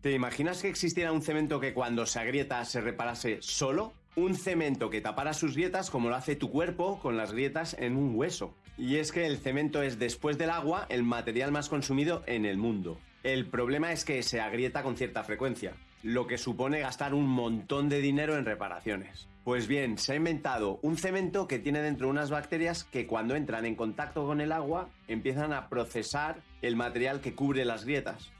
¿Te imaginas que existiera un cemento que cuando se agrieta se reparase solo? Un cemento que tapara sus grietas como lo hace tu cuerpo con las grietas en un hueso. Y es que el cemento es después del agua el material más consumido en el mundo. El problema es que se agrieta con cierta frecuencia, lo que supone gastar un montón de dinero en reparaciones. Pues bien, se ha inventado un cemento que tiene dentro unas bacterias que cuando entran en contacto con el agua empiezan a procesar el material que cubre las grietas.